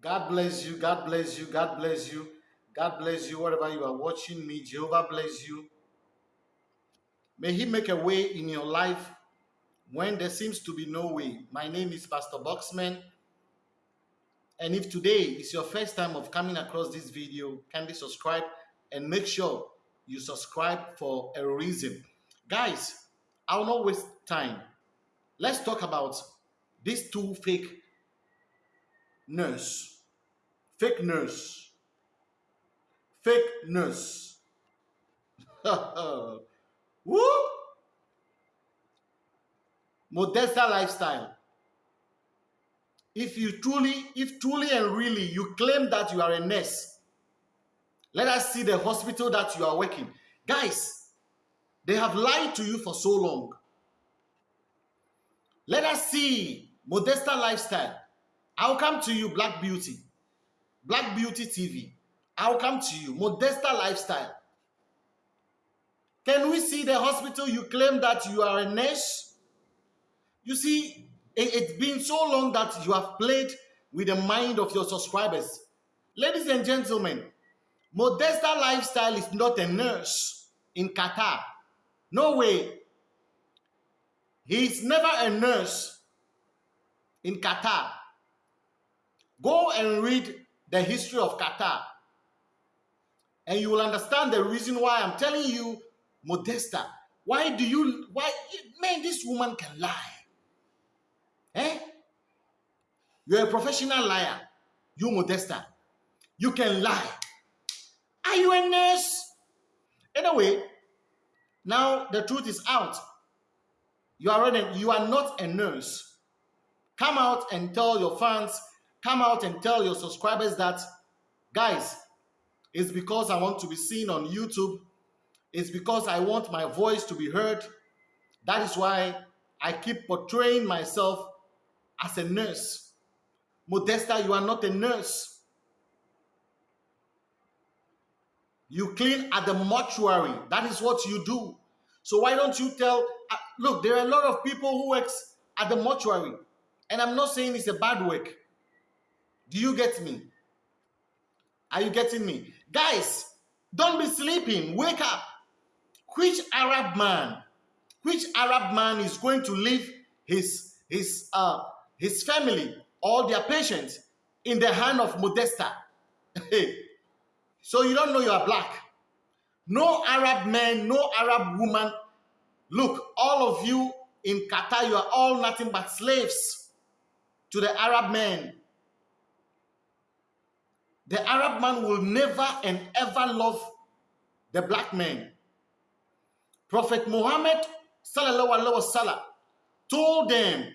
God bless you. God bless you. God bless you. God bless you wherever you are watching me. Jehovah bless you. May He make a way in your life when there seems to be no way. My name is Pastor Boxman. And if today is your first time of coming across this video, kindly subscribe and make sure you subscribe for a reason. Guys, I will not waste time. Let's talk about these two fake nurse. Fake nurse. Fake nurse. Woo! Modesta lifestyle. If you truly, if truly and really you claim that you are a nurse, let us see the hospital that you are working. Guys, they have lied to you for so long. Let us see Modesta lifestyle. I'll come to you, Black Beauty. Black Beauty TV. I'll come to you. Modesta lifestyle. Can we see the hospital you claim that you are a nurse? You see, it's been so long that you have played with the mind of your subscribers. Ladies and gentlemen, Modesta Lifestyle is not a nurse in Qatar. No way. He's never a nurse in Qatar. Go and read the history of Qatar. And you will understand the reason why I'm telling you, Modesta. Why do you, why, man, this woman can lie. Eh? You're a professional liar. You, Modesta. You can lie. Are you a nurse? Anyway, now the truth is out. You are, you are not a nurse. Come out and tell your fans come out and tell your subscribers that, guys, it's because I want to be seen on YouTube. It's because I want my voice to be heard. That is why I keep portraying myself as a nurse. Modesta, you are not a nurse. You clean at the mortuary. That is what you do. So why don't you tell, uh, look, there are a lot of people who works at the mortuary. And I'm not saying it's a bad work. Do you get me? Are you getting me? Guys, don't be sleeping. Wake up. Which Arab man, which Arab man is going to leave his, his, uh, his family or their patients in the hand of Modesta? so you don't know you are black. No Arab man, no Arab woman. Look, all of you in Qatar, you are all nothing but slaves to the Arab man the Arab man will never and ever love the black man. Prophet Muhammad sallallahu alaihi wasallam told them,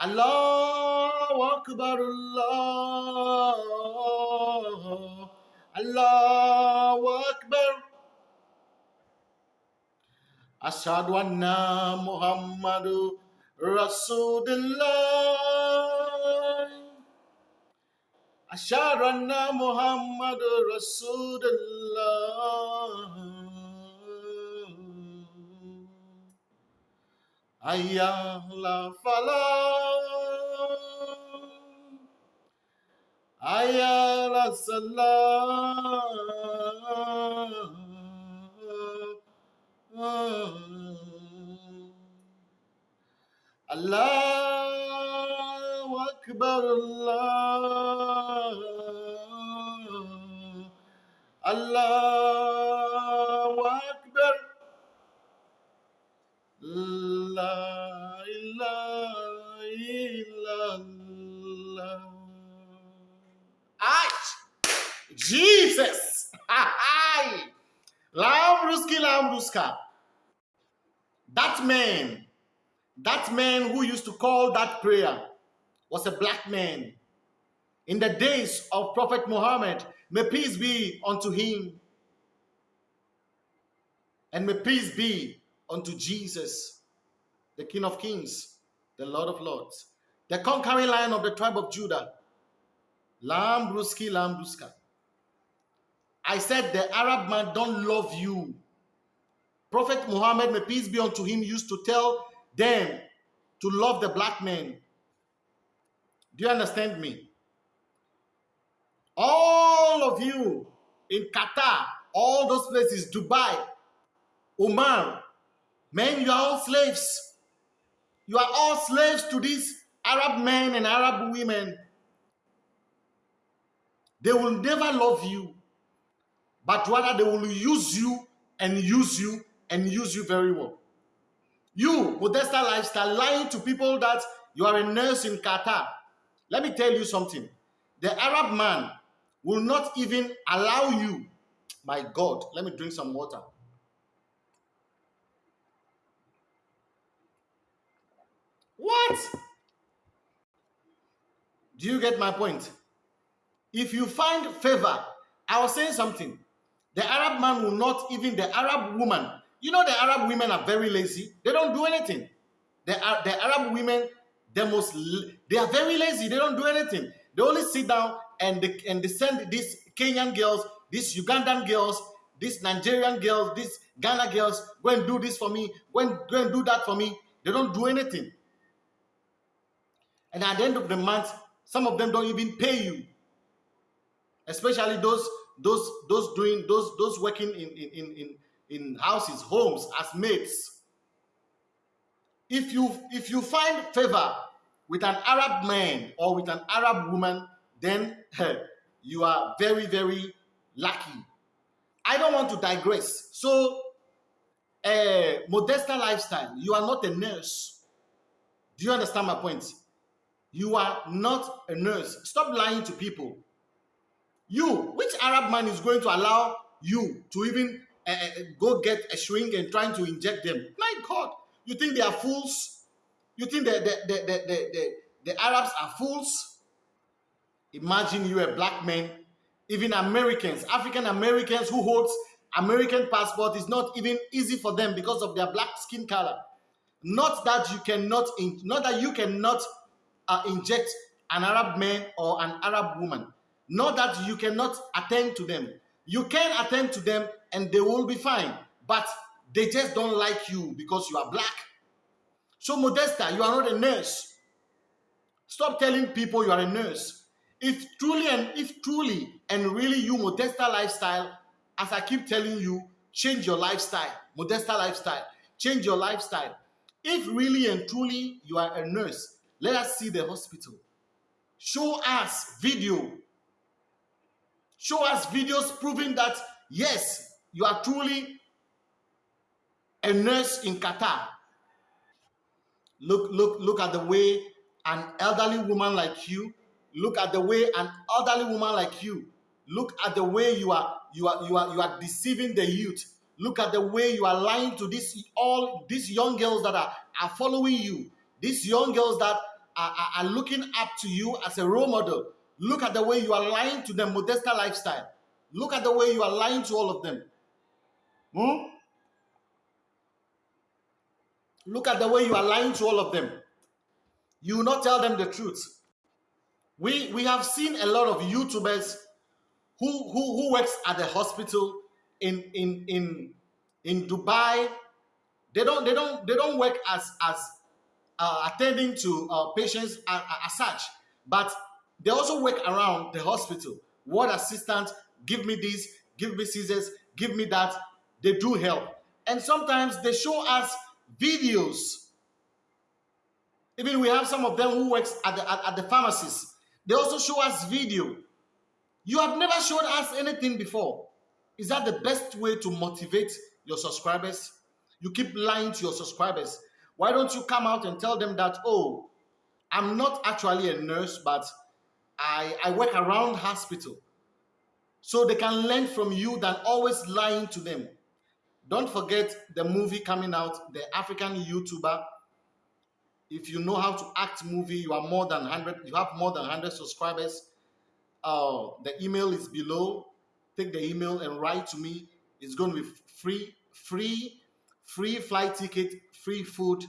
Allah Akbar Allah Allah Akbar Ashadu anna Muhammadu Rasulullah أشار أن محمد رسول الله. أيا لا فلا أيا لا سلام الله أكبر الله. الله أكبر لا إله إلا الله Jesus! Lambruski Lambruska. That man, that man who used to call that prayer was a black man. In the days of Prophet Muhammad, may peace be unto him. And may peace be unto Jesus, the King of Kings, the Lord of Lords, the conquering lion of the tribe of Judah. Lambruski Lambruska. I said the Arab man don't love you. Prophet Muhammad, may peace be unto him, used to tell them to love the black man Do you understand me? Of you in Qatar, all those places, Dubai, Oman, men, you are all slaves. You are all slaves to these Arab men and Arab women. They will never love you, but rather they will use you and use you and use you very well. You, Modesta lifestyle, lying to people that you are a nurse in Qatar. Let me tell you something. The Arab man will not even allow you. My God, let me drink some water. What? Do you get my point? If you find favor, I was saying something. The Arab man will not even, the Arab woman, you know the Arab women are very lazy. They don't do anything. The, uh, the Arab women, they most, they are very lazy. They don't do anything. They only sit down and they, and send these Kenyan girls, these Ugandan girls, these Nigerian girls, these Ghana girls, go and do this for me, go and, go and do that for me. They don't do anything. And at the end of the month, some of them don't even pay you. Especially those those those doing those those working in in in in houses, homes as maids. If you if you find favor with an Arab man or with an Arab woman, then you are very very lucky. I don't want to digress. So, uh, Modesta lifestyle. You are not a nurse. Do you understand my point? You are not a nurse. Stop lying to people. You, which Arab man is going to allow you to even uh, go get a shrink and trying to inject them? My God, you think they are fools? You think the, the, the, the, the, the Arabs are fools? Imagine you a black man, even Americans, African Americans who holds American passport is not even easy for them because of their black skin color. Not that you cannot, not that you cannot uh, inject an Arab man or an Arab woman. Not that you cannot attend to them. You can attend to them and they will be fine. But they just don't like you because you are black. So Modesta, you are not a nurse. Stop telling people you are a nurse. If truly and if truly and really you Modesta lifestyle, as I keep telling you, change your lifestyle. Modesta lifestyle. Change your lifestyle. If really and truly you are a nurse, let us see the hospital. Show us video Show us videos proving that, yes, you are truly a nurse in Qatar. Look, look, look at the way an elderly woman like you, look at the way an elderly woman like you, look at the way you are, you are, you are, you are deceiving the youth. Look at the way you are lying to these all these young girls that are, are following you, these young girls that are, are, are looking up to you as a role model. Look at the way you are lying to them, Modesta lifestyle. Look at the way you are lying to all of them. Hmm? Look at the way you are lying to all of them. You will not tell them the truth. We, we have seen a lot of YouTubers who, who, who works at the hospital in, in, in, in Dubai. They don't, they don't, they don't work as, as uh, attending to uh, patients as, as such, but they also work around the hospital. Ward assistant, give me this, give me scissors, give me that. They do help. And sometimes they show us videos. Even we have some of them who works at the, at, at the pharmacies. They also show us video. You have never showed us anything before. Is that the best way to motivate your subscribers? You keep lying to your subscribers. Why don't you come out and tell them that, oh, I'm not actually a nurse, but I, I work around hospital. So they can learn from you than always lying to them. Don't forget the movie coming out, the African YouTuber. If you know how to act movie, you are more than 100, you have more than 100 subscribers. Uh, the email is below. Take the email and write to me. It's going to be free, free, free flight ticket, free food,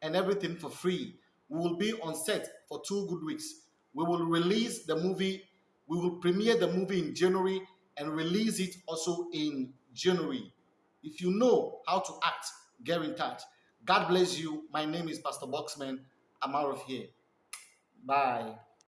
and everything for free. We will be on set for two good weeks. We will release the movie, we will premiere the movie in January and release it also in January. If you know how to act, get in touch. God bless you. My name is Pastor Boxman. I'm out of here. Bye.